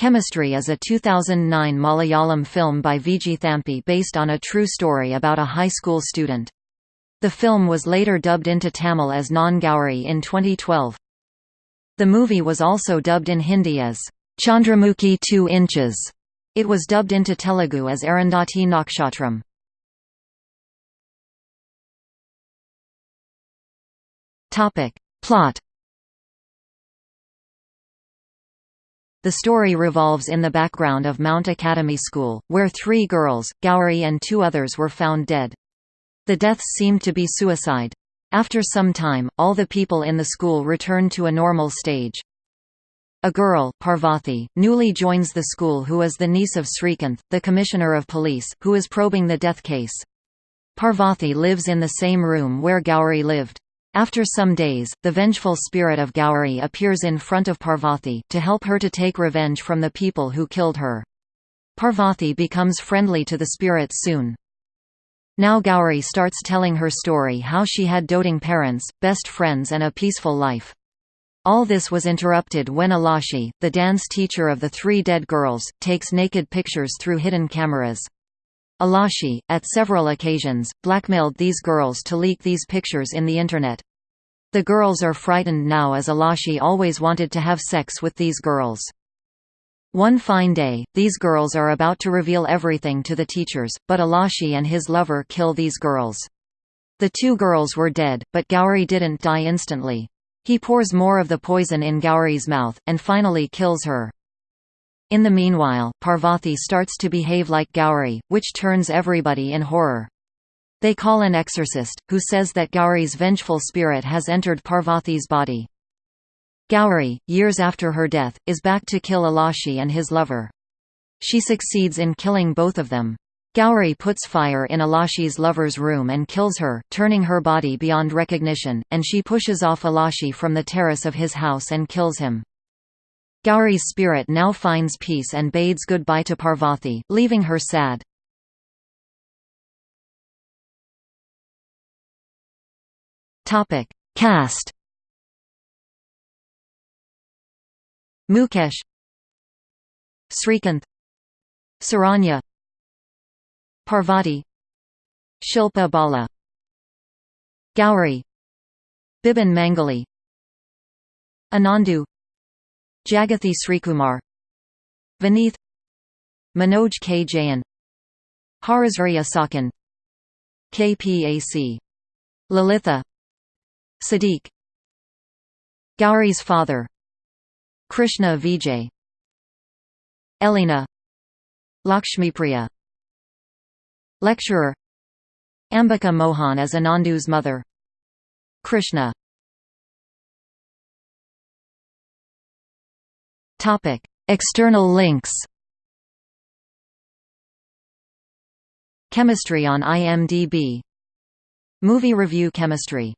Chemistry is a 2009 Malayalam film by Viji Thampi based on a true story about a high school student. The film was later dubbed into Tamil as Non Gauri in 2012. The movie was also dubbed in Hindi as Chandramukhi 2 inches. It was dubbed into Telugu as Arundhati Nakshatram. Plot The story revolves in the background of Mount Academy School, where three girls, Gauri and two others were found dead. The deaths seemed to be suicide. After some time, all the people in the school return to a normal stage. A girl, Parvathi, newly joins the school who is the niece of Srikanth, the commissioner of police, who is probing the death case. Parvathi lives in the same room where Gowri lived. After some days, the vengeful spirit of Gauri appears in front of Parvati, to help her to take revenge from the people who killed her. Parvati becomes friendly to the spirit soon. Now Gauri starts telling her story how she had doting parents, best friends and a peaceful life. All this was interrupted when Alashi, the dance teacher of the three dead girls, takes naked pictures through hidden cameras. Alashi, at several occasions, blackmailed these girls to leak these pictures in the Internet. The girls are frightened now as Alashi always wanted to have sex with these girls. One fine day, these girls are about to reveal everything to the teachers, but Alashi and his lover kill these girls. The two girls were dead, but Gauri didn't die instantly. He pours more of the poison in Gauri's mouth, and finally kills her. In the meanwhile, Parvati starts to behave like Gauri, which turns everybody in horror. They call an exorcist, who says that Gauri's vengeful spirit has entered Parvati's body. Gauri, years after her death, is back to kill Alashi and his lover. She succeeds in killing both of them. Gauri puts fire in Alashi's lover's room and kills her, turning her body beyond recognition, and she pushes off Alashi from the terrace of his house and kills him. Gauri's spirit now finds peace and bades goodbye to Parvati, leaving her sad. Cast Mukesh Srikanth Saranya Parvati Shilpa Bala Gauri Bibin Mangali Anandu Jagathi Srikumar. Vineeth. Manoj K. Jayan Harisarya Sakan. KPAC Lalitha. Sadiq Gauri's father. Krishna Vijay. Elena. Lakshmipriya. Lecturer. Ambika Mohan as Anandu's mother. Krishna Topic: External links. Chemistry on IMDb. Movie review Chemistry